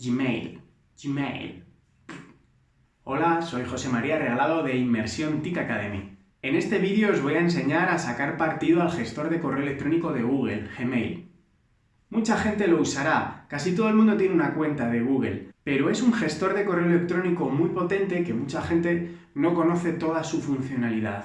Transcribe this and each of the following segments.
Gmail, Gmail. Hola, soy José María Regalado de Inmersión TIC Academy. En este vídeo os voy a enseñar a sacar partido al gestor de correo electrónico de Google, Gmail. Mucha gente lo usará, casi todo el mundo tiene una cuenta de Google, pero es un gestor de correo electrónico muy potente que mucha gente no conoce toda su funcionalidad.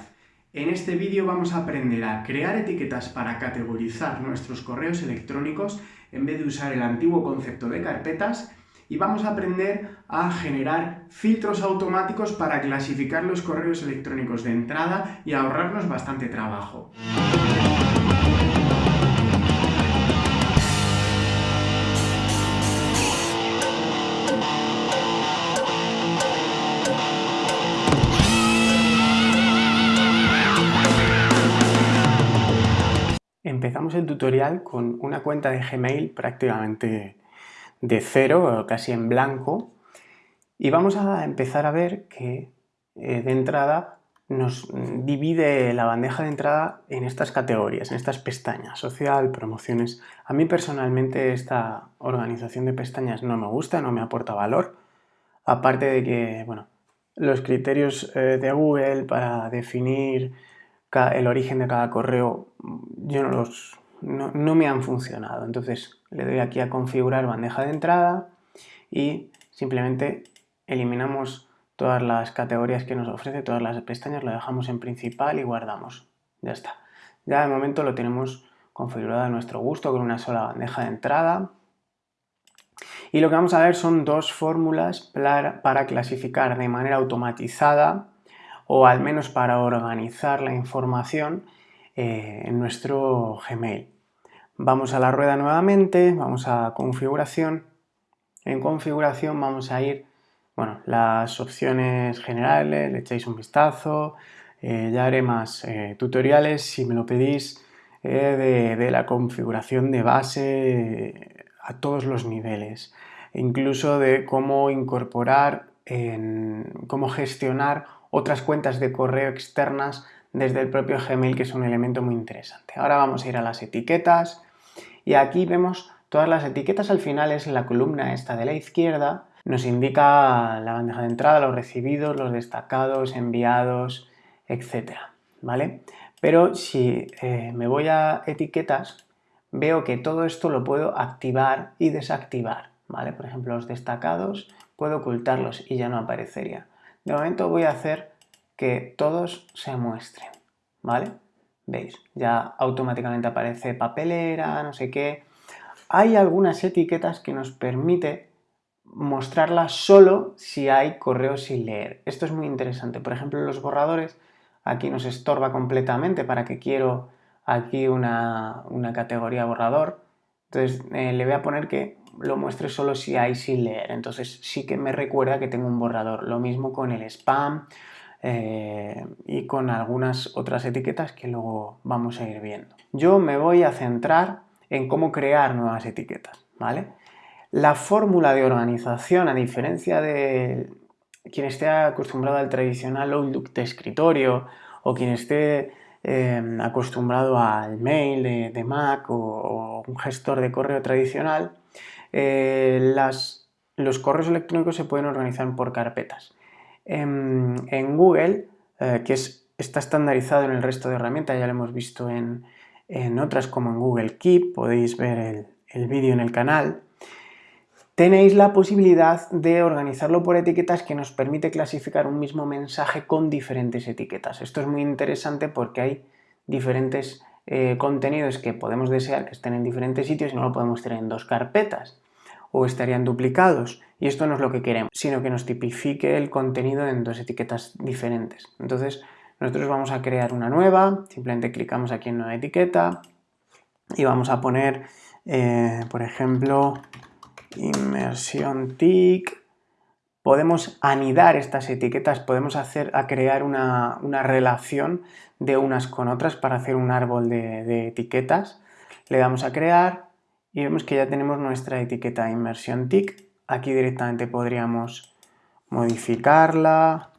En este vídeo vamos a aprender a crear etiquetas para categorizar nuestros correos electrónicos en vez de usar el antiguo concepto de carpetas y vamos a aprender a generar filtros automáticos para clasificar los correos electrónicos de entrada y ahorrarnos bastante trabajo. Empezamos el tutorial con una cuenta de Gmail prácticamente de cero, casi en blanco, y vamos a empezar a ver que eh, de entrada nos divide la bandeja de entrada en estas categorías, en estas pestañas, social, promociones. A mí personalmente esta organización de pestañas no me gusta, no me aporta valor, aparte de que, bueno, los criterios eh, de Google para definir el origen de cada correo yo no los no, me han funcionado. Entonces le doy aquí a configurar bandeja de entrada y simplemente eliminamos todas las categorías que nos ofrece, todas las pestañas, lo dejamos en principal y guardamos. Ya está. Ya de momento lo tenemos configurado a nuestro gusto con una sola bandeja de entrada. Y lo que vamos a ver son dos fórmulas para clasificar de manera automatizada o al menos para organizar la información eh, en nuestro Gmail. Vamos a la rueda nuevamente, vamos a configuración. En configuración vamos a ir, bueno, las opciones generales, le echáis un vistazo, eh, ya haré más eh, tutoriales si me lo pedís de, de, la configuración de base a todos los niveles, incluso de cómo incorporar, en, cómo gestionar otras cuentas de correo externas desde el propio Gmail, que es un elemento muy interesante. Ahora vamos a ir a las etiquetas y aquí vemos todas las etiquetas al final, es la columna esta de la izquierda, nos indica la bandeja de entrada, los recibidos, los destacados, enviados, etcétera, ¿vale? Pero si eh, me voy a etiquetas, veo que todo esto lo puedo activar y desactivar, ¿vale? Por ejemplo, los destacados puedo ocultarlos y ya no aparecería. De momento voy a hacer que todos se muestren, ¿vale? Veis, ya automáticamente aparece papelera, no sé qué. Hay algunas etiquetas que nos permite mostrarlas solo si hay correos sin leer. Esto es muy interesante. Por ejemplo, los borradores, aquí nos estorba completamente para que quiero aquí una, categoría borrador. Entonces eh, le voy a poner que lo muestre solo si hay sin leer. Entonces sí que me recuerda que tengo un borrador. Lo mismo con el spam eh, y con algunas otras etiquetas que luego vamos a ir viendo. Yo me voy a centrar en cómo crear nuevas etiquetas, ¿vale? La fórmula de organización, a diferencia de quien esté acostumbrado al tradicional Outlook de escritorio o quien esté em, acostumbrado al mail de, Mac o, un gestor de correo tradicional, eh, los correos electrónicos se pueden organizar por carpetas en, Google, eh, que está estandarizado en el resto de herramientas, ya lo hemos visto en, otras como en Google Keep, podéis ver el, vídeo en el canal, tenéis la posibilidad de organizarlo por etiquetas que nos permite clasificar un mismo mensaje con diferentes etiquetas. Esto es muy interesante porque hay diferentes eh, contenidos que podemos desear que estén en diferentes sitios y no lo podemos tener en dos carpetas o estarían duplicados y esto no es lo que queremos, sino que nos tipifique el contenido en dos etiquetas diferentes. Entonces nosotros vamos a crear una nueva, simplemente clicamos aquí en nueva etiqueta y vamos a poner, eh, por ejemplo, inmersión TIC. Podemos anidar estas etiquetas, podemos hacer a crear una, relación de unas con otras para hacer un árbol de, de etiquetas. Le damos a crear y vemos que ya tenemos nuestra etiqueta inmersión TIC. Aquí directamente podríamos modificarla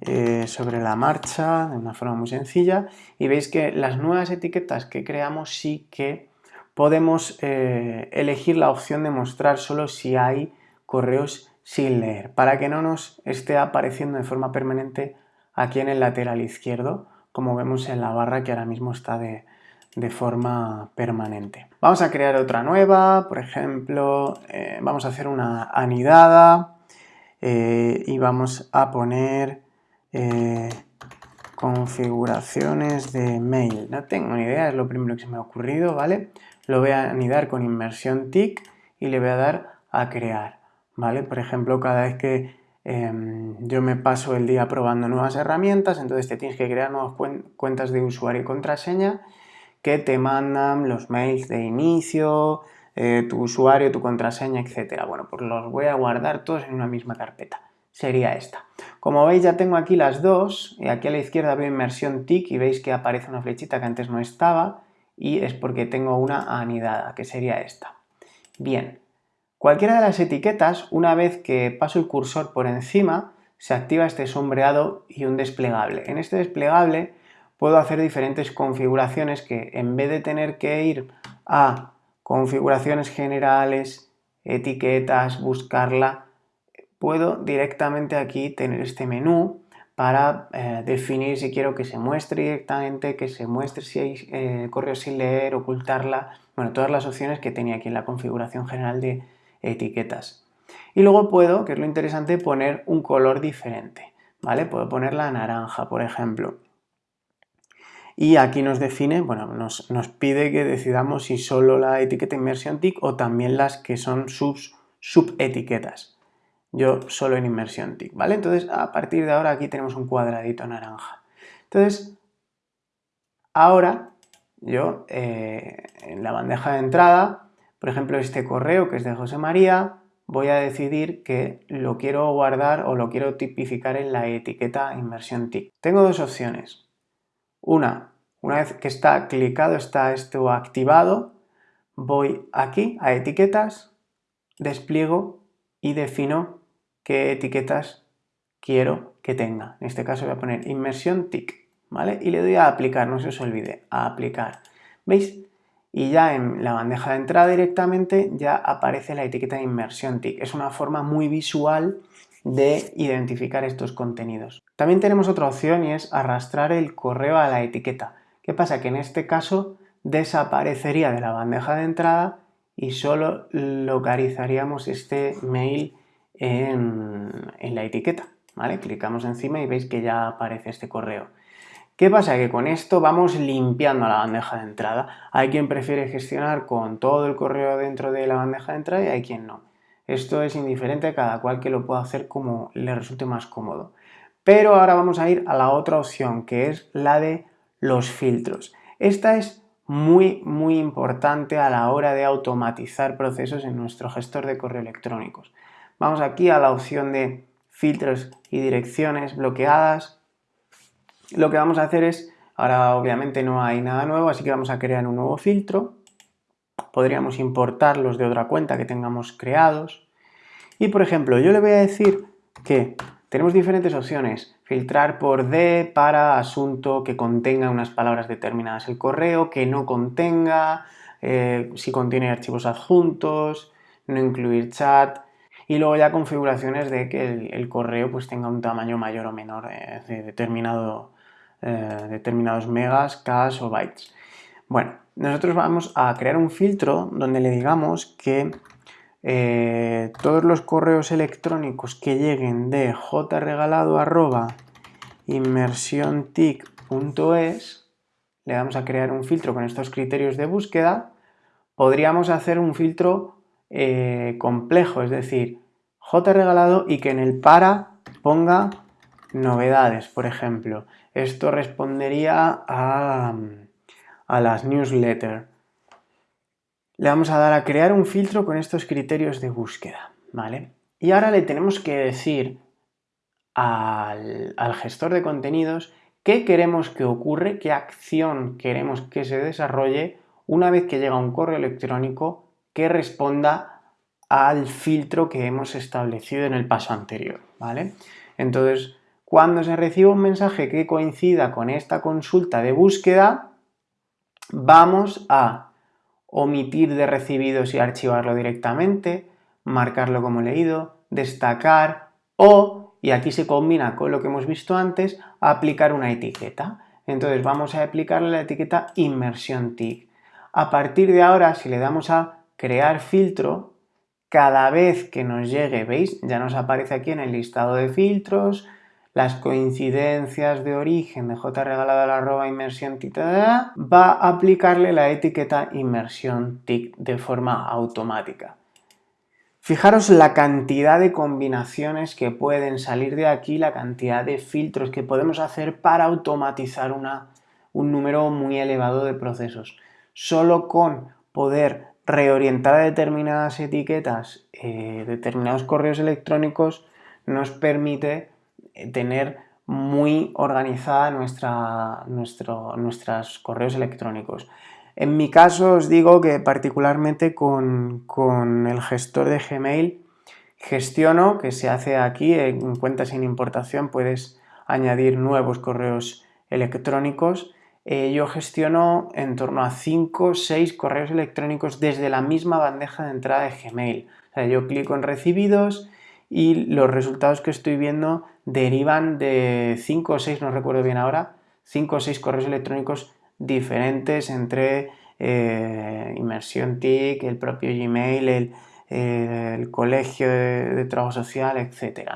eh, sobre la marcha de una forma muy sencilla y veis que las nuevas etiquetas que creamos sí que podemos eh, elegir la opción de mostrar solo si hay correos sin leer, para que no nos esté apareciendo de forma permanente aquí en el lateral izquierdo, como vemos en la barra que ahora mismo está de, forma permanente. Vamos a crear otra nueva, por ejemplo, eh, vamos a hacer una anidada eh, y vamos a poner eh, configuraciones de mail. No tengo ni idea, es lo primero que se me ha ocurrido, ¿vale? Lo voy a anidar con inmersión TIC y le voy a dar a crear, ¿vale? Por ejemplo, cada vez que em, yo me paso el día probando nuevas herramientas, entonces te tienes que crear nuevas cuentas de usuario y contraseña que te mandan los mails de inicio, eh, tu usuario, tu contraseña, etcétera. Bueno, pues los voy a guardar todos en una misma carpeta. Sería esta. Como veis ya tengo aquí las dos, y aquí a la izquierda veo inmersión TIC y veis que aparece una flechita que antes no estaba y es porque tengo una anidada, que sería esta. Bien, cualquiera de las etiquetas, una vez que paso el cursor por encima, se activa este sombreado y un desplegable. En este desplegable puedo hacer diferentes configuraciones que en vez de tener que ir a configuraciones generales, etiquetas, buscarla, puedo directamente aquí tener este menú para eh, definir si quiero que se muestre directamente, que se muestre si hay eh, correo sin leer, ocultarla, bueno, todas las opciones que tenía aquí en la configuración general de etiquetas. Y luego puedo, que es lo interesante, poner un color diferente, ¿vale? Puedo ponerla naranja, por ejemplo. Y aquí nos define, bueno, nos, nos pide que decidamos si solo la etiqueta inmersión TIC o también las que son subs, subetiquetas yo solo en inmersión TIC, ¿vale? Entonces, a partir de ahora aquí tenemos un cuadradito naranja. Entonces, ahora yo eh, en la bandeja de entrada, por ejemplo, este correo que es de José María, voy a decidir que lo quiero guardar o lo quiero tipificar en la etiqueta inmersión TIC. Tengo dos opciones. Una, una vez que está clicado, está esto activado, voy aquí a etiquetas, despliego y defino qué etiquetas quiero que tenga. En este caso voy a poner inmersión TIC, ¿vale? Y le doy a aplicar, no se os olvide, a aplicar. ¿Veis? Y ya en la bandeja de entrada directamente ya aparece la etiqueta de inmersión TIC. Es una forma muy visual de identificar estos contenidos. También tenemos otra opción y es arrastrar el correo a la etiqueta. ¿Qué pasa? Que en este caso desaparecería de la bandeja de entrada y solo localizaríamos este mail en, la etiqueta, ¿vale? Clicamos encima y veis que ya aparece este correo. ¿Qué pasa? Que con esto vamos limpiando la bandeja de entrada. Hay quien prefiere gestionar con todo el correo dentro de la bandeja de entrada y hay quien no. Esto es indiferente a cada cual que lo pueda hacer como le resulte más cómodo. Pero ahora vamos a ir a la otra opción, que es la de los filtros. Esta es muy, muy importante a la hora de automatizar procesos en nuestro gestor de correo electrónicos. Vamos aquí a la opción de filtros y direcciones bloqueadas. Lo que vamos a hacer es, ahora obviamente no hay nada nuevo, así que vamos a crear un nuevo filtro. Podríamos importarlos de otra cuenta que tengamos creados. Y por ejemplo, yo le voy a decir que tenemos diferentes opciones. Filtrar por D para asunto que contenga unas palabras determinadas el correo, que no contenga, eh, si contiene archivos adjuntos, no incluir chat, y luego ya configuraciones de que el, correo pues tenga un tamaño mayor o menor eh, de determinado, eh, determinados megas, k o bytes. Bueno, nosotros vamos a crear un filtro donde le digamos que eh, todos los correos electrónicos que lleguen de jregalado.inmersiontic.es le vamos a crear un filtro con estos criterios de búsqueda podríamos hacer un filtro eh, complejo, es decir, J regalado y que en el para ponga novedades, por ejemplo. Esto respondería a, a las newsletters. Le vamos a dar a crear un filtro con estos criterios de búsqueda, ¿vale? Y ahora le tenemos que decir al, al gestor de contenidos qué queremos que ocurre, qué acción queremos que se desarrolle una vez que llega un correo electrónico que responda al filtro que hemos establecido en el paso anterior, ¿vale? Entonces, cuando se reciba un mensaje que coincida con esta consulta de búsqueda, vamos a omitir de recibidos y archivarlo directamente, marcarlo como leído, destacar o, y aquí se combina con lo que hemos visto antes, aplicar una etiqueta. Entonces vamos a aplicarle la etiqueta inmersión TIC. A partir de ahora, si le damos a crear filtro, cada vez que nos llegue, ¿veis? Ya nos aparece aquí en el listado de filtros, las coincidencias de origen de j regalado la arroba inmersión TIC, va a aplicarle la etiqueta inmersión TIC de forma automática. Fijaros la cantidad de combinaciones que pueden salir de aquí, la cantidad de filtros que podemos hacer para automatizar un número muy elevado de procesos. Solo con poder reorientar determinadas etiquetas, eh, determinados correos electrónicos, nos permite tener muy organizada nuestra, nuestros correos electrónicos. En mi caso os digo que particularmente con, el gestor de Gmail gestiono, que se hace aquí en cuentas sin importación, puedes añadir nuevos correos electrónicos. Eh, yo gestiono en torno a 5 o 6 correos electrónicos desde la misma bandeja de entrada de Gmail. O sea, yo clico en recibidos y los resultados que estoy viendo derivan de 5 o 6, no recuerdo bien ahora, 5 o 6 correos electrónicos diferentes entre eh, Inmersión TIC, el propio Gmail, el, colegio de, trabajo social, etc.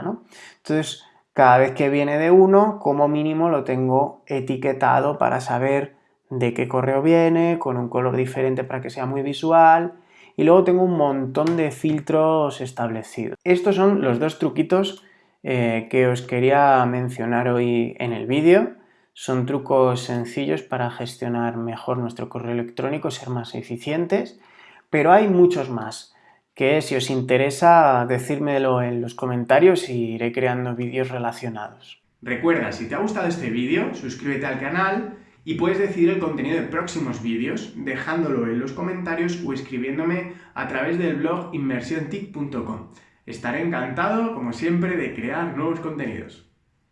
Entonces, cada vez que viene de uno, como mínimo lo tengo etiquetado para saber de qué correo viene, con un color diferente para que sea muy visual, y luego tengo un montón de filtros establecidos. Estos son los dos truquitos eh, que os quería mencionar hoy en el vídeo. Son trucos sencillos para gestionar mejor nuestro correo electrónico, ser más eficientes, pero hay muchos más que si os interesa decírmelo en los comentarios y iré creando vídeos relacionados. Recuerda, si te ha gustado este vídeo, suscríbete al canal y puedes decidir el contenido de próximos vídeos dejándolo en los comentarios o escribiéndome a través del blog inmersiontic.com. Estaré encantado, como siempre, de crear nuevos contenidos.